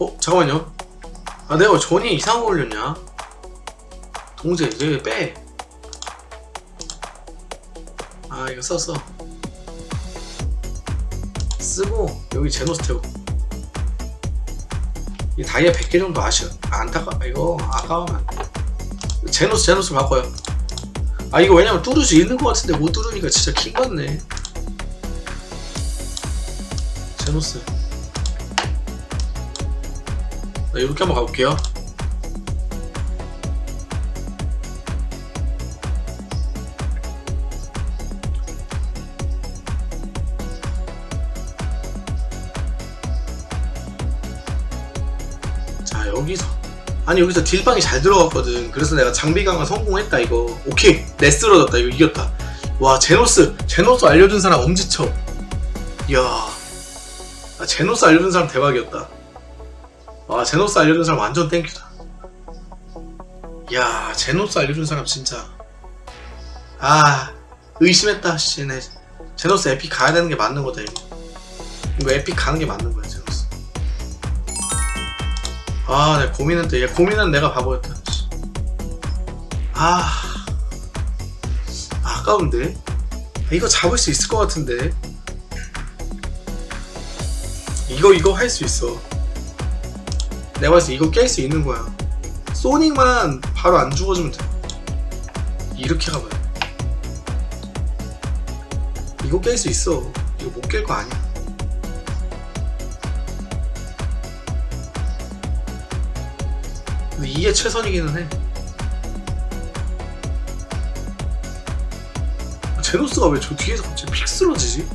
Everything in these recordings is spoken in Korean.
어? 잠깐만요 아 내가 왜 전이 이상한 거 올렸냐 동재 이제 빼. 아 이거 썼어. 쓰고 여기 제노스 태우고. 이 다이아 100개 정도 아쉬워. 아, 안타까 이거 아까우면. 제노스 제노스 바꿔요. 아 이거 왜냐면 뚫을 수 있는 것 같은데 못 뚫으니까 진짜 킹 같네. 제노스. 나 이렇게 한번 가볼게요. 자 여기서. 아니 여기서 딜방이 잘 들어갔거든. 그래서 내가 장비 강화 성공했다 이거. 오케이. 내 쓰러졌다. 이거 이겼다. 와 제노스. 제노스 알려준 사람 엄지쳐 이야. 아, 제노스 알려준 사람 대박이었다 와 제노스 알려준 사람 완전 땡큐다 이야 제노스 알려준 사람 진짜 아 의심했다 씨네 제노스 epic 가야 되는 게 맞는 거다 이거 이거 epic 가는 게 맞는 거야 제노스 아, 내 고민은 또, 얘 고민은 내가 바보였다. 씨. 아, 아까운데? 아, 이거 잡을 수 있을 것 같은데? 이거, 이거 할 수 있어. 내가 봤을 때 이거 깰 수 있는 거야. 소닉만 바로 안 죽어주면 돼. 이렇게 가봐요. 이거 깰 수 있어. 이거 못 깰 거 아니야. 근데 이게 최선이기는 해. 제노스가 왜 저 뒤에서 갑자기 픽 쓰러지지?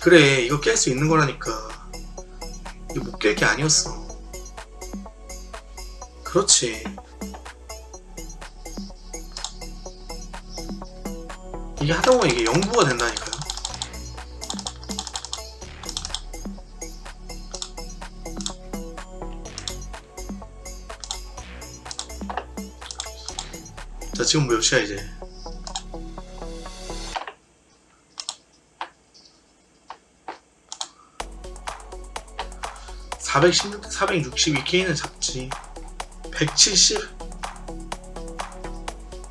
그래 이거 깰 수 있는 거라니까. 이거 못 깰 게 아니었어. 그렇지. 이게 하다 보면 이게 영구가 된다니까요. 자 지금 몇 시야 이제 (416, 462K는 잡지) (170)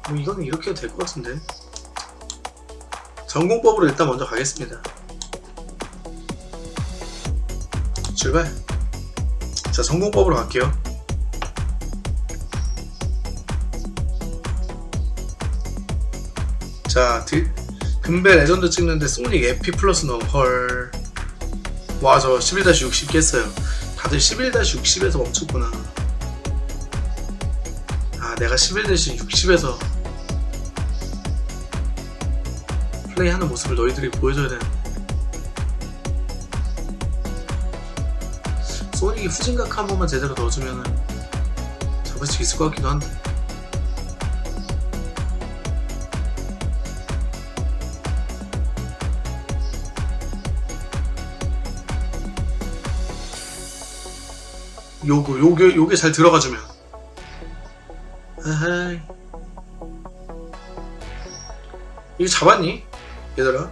뭐 이거는 이렇게 해도 될 것 같은데. 전공법으로 일단 먼저 가겠습니다. 출발. 자 전공법으로 갈게요. 자, 드, 금배 레전드 찍는데 소닉 에피 플러스 넣어 헐. 와, 저 11-60 깼어요. 다들 11-60에서 멈췄구나. 아, 내가 11-60에서 플레이하는 모습을 너희들이 보여줘야 되는. 소닉이 후진각 한 번만 제대로 넣어주면은 잡을 수 있을 것 같기도 한데. 요거 요게 요게 잘 들어가주면. 아하이. 이거 잡았니? 얘들아?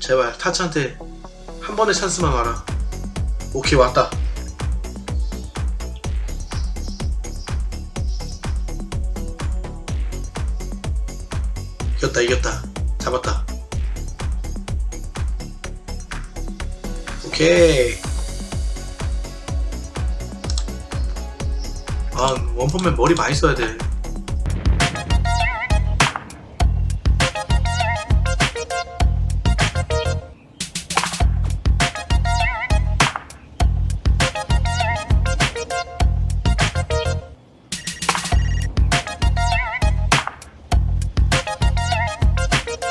제발 타츠한테 한 번의 찬스만 와라. 오케이 왔다. 이겼다 이겼다. 잡았다. 오케이 아 원펀맨 머리 많이 써야 돼